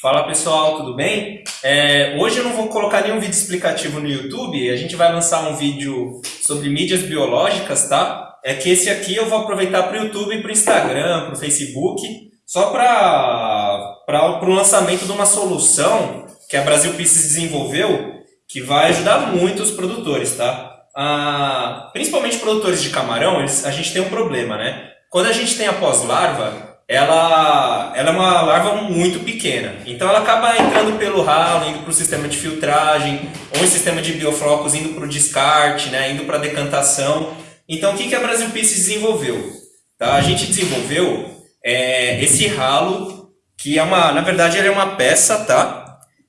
Fala pessoal, tudo bem? É, hoje eu não vou colocar nenhum vídeo explicativo no YouTube, a gente vai lançar um vídeo sobre mídias biológicas, tá? É que esse aqui eu vou aproveitar para o YouTube, para o Instagram, para o Facebook, só para o lançamento de uma solução que a Brasil Pieces desenvolveu, que vai ajudar muito os produtores, tá? Ah, principalmente produtores de camarão, eles, a gente tem um problema, né? Quando a gente tem a pós-larva, ela, ela é uma larva muito pequena. Então ela acaba entrando pelo ralo, indo para o sistema de filtragem, ou em sistema de bioflocos, indo para o descarte, né, indo para a decantação. Então o que, que a Brasil Peace desenvolveu? Tá? A gente desenvolveu é, esse ralo, que é uma, na verdade ele é uma peça, tá?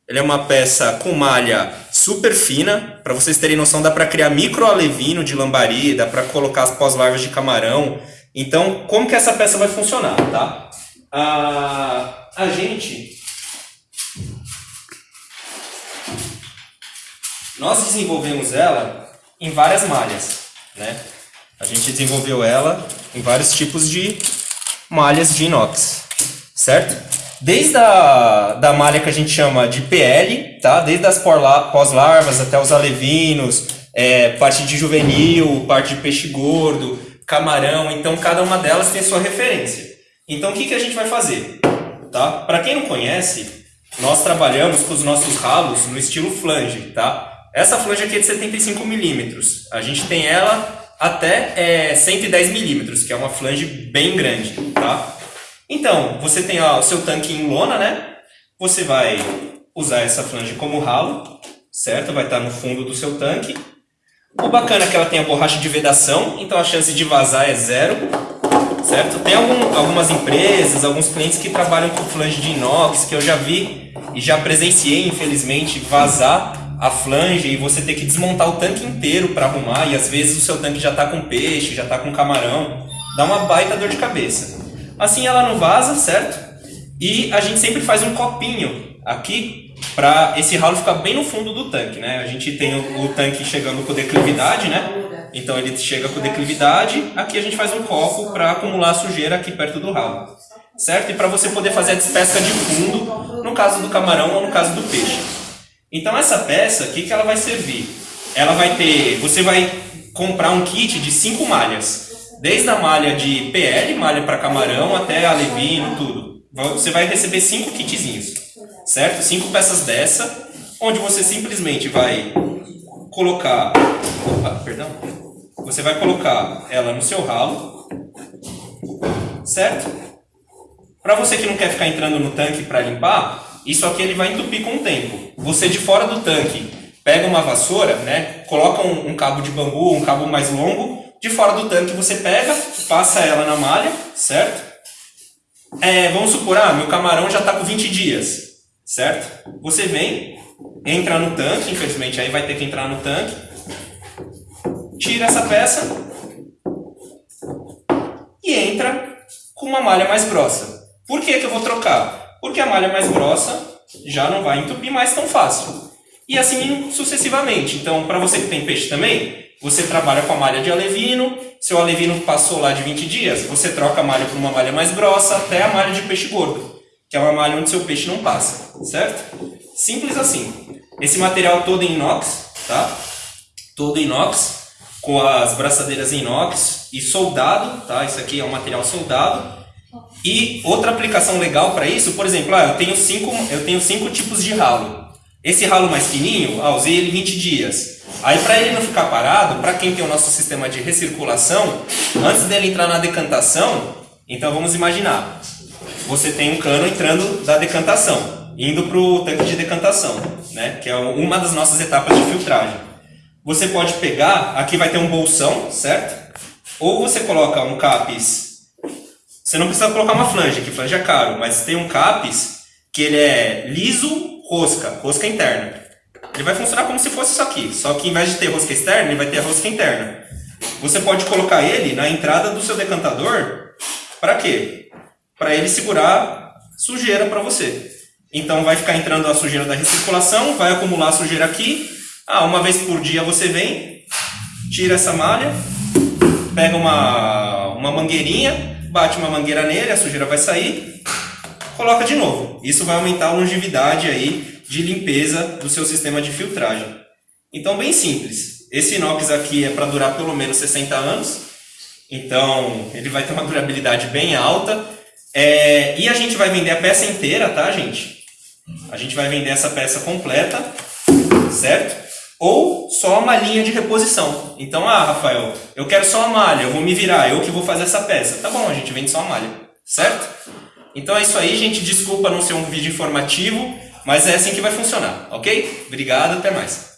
Ele é uma peça com malha super fina, para vocês terem noção, dá para criar micro alevino de lambari, dá para colocar as pós-larvas de camarão, então, como que essa peça vai funcionar, tá? A, a gente... Nós desenvolvemos ela em várias malhas, né? A gente desenvolveu ela em vários tipos de malhas de inox, certo? Desde a da malha que a gente chama de PL, tá? Desde as pós-larvas até os alevinos, é, parte de juvenil, parte de peixe gordo, camarão, então cada uma delas tem sua referência. Então o que, que a gente vai fazer? Tá? Para quem não conhece, nós trabalhamos com os nossos ralos no estilo flange. Tá? Essa flange aqui é de 75 milímetros. A gente tem ela até é, 110 milímetros, que é uma flange bem grande. Tá? Então, você tem ó, o seu tanque em lona, né? Você vai usar essa flange como ralo, certo? Vai estar no fundo do seu tanque. O bacana é que ela tem a borracha de vedação, então a chance de vazar é zero, certo? Tem algum, algumas empresas, alguns clientes que trabalham com flange de inox, que eu já vi e já presenciei, infelizmente, vazar a flange e você ter que desmontar o tanque inteiro para arrumar e às vezes o seu tanque já está com peixe, já está com camarão, dá uma baita dor de cabeça. Assim ela não vaza, certo? E a gente sempre faz um copinho aqui para esse ralo ficar bem no fundo do tanque, né? A gente tem o, o, tanque chegando com declividade, né? Então ele chega com declividade, aqui a gente faz um copo para acumular a sujeira aqui perto do ralo, certo? E para você poder fazer a despesca de fundo, no caso do camarão ou no caso do peixe. Então essa peça, o que, que ela vai servir? Ela vai ter, você vai comprar um kit de cinco malhas, desde a malha de PL, malha para camarão, até alevino, tudo. Você vai receber cinco kitzinhos certo? Cinco peças dessa, onde você simplesmente vai colocar, opa, perdão, você vai colocar ela no seu ralo, certo? Para você que não quer ficar entrando no tanque para limpar, isso aqui ele vai entupir com o tempo. Você de fora do tanque pega uma vassoura, né? Coloca um, um cabo de bambu, um cabo mais longo, de fora do tanque você pega, passa ela na malha, certo? É, vamos supor, ah, meu camarão já está com 20 dias certo? Você vem, entra no tanque, infelizmente aí vai ter que entrar no tanque, tira essa peça e entra com uma malha mais grossa. Por que, que eu vou trocar? Porque a malha mais grossa já não vai entupir mais tão fácil. E assim sucessivamente. Então, para você que tem peixe também, você trabalha com a malha de alevino, seu alevino passou lá de 20 dias, você troca a malha por uma malha mais grossa até a malha de peixe gordo que é uma malha onde seu peixe não passa, certo? Simples assim. Esse material todo em inox, tá? Todo em inox, com as braçadeiras em inox e soldado, tá? Isso aqui é um material soldado. E outra aplicação legal para isso, por exemplo, ah, eu tenho cinco, eu tenho cinco tipos de ralo. Esse ralo mais fininho, ah, usei ele 20 dias. Aí para ele não ficar parado, para quem tem o nosso sistema de recirculação, antes dele entrar na decantação, então vamos imaginar, você tem um cano entrando da decantação, indo para o tanque de decantação, né? que é uma das nossas etapas de filtragem. Você pode pegar, aqui vai ter um bolsão, certo? Ou você coloca um capes, você não precisa colocar uma flange, que flange é caro, mas tem um capes que ele é liso rosca, rosca interna. Ele vai funcionar como se fosse isso aqui, só que em vez de ter rosca externa, ele vai ter a rosca interna. Você pode colocar ele na entrada do seu decantador, para quê? Para ele segurar sujeira para você. Então vai ficar entrando a sujeira da recirculação, vai acumular sujeira aqui. Ah, uma vez por dia você vem, tira essa malha, pega uma, uma mangueirinha, bate uma mangueira nele, a sujeira vai sair. coloca de novo. Isso vai aumentar a longevidade aí de limpeza do seu sistema de filtragem. Então, bem simples. Esse inox aqui é para durar pelo menos 60 anos. Então, ele vai ter uma durabilidade bem alta. É, e a gente vai vender a peça inteira, tá, gente? A gente vai vender essa peça completa, certo? Ou só uma linha de reposição. Então, ah, Rafael, eu quero só a malha, eu vou me virar, eu que vou fazer essa peça. Tá bom, a gente vende só a malha, certo? Então é isso aí, gente. Desculpa não ser um vídeo informativo, mas é assim que vai funcionar, ok? Obrigado, até mais.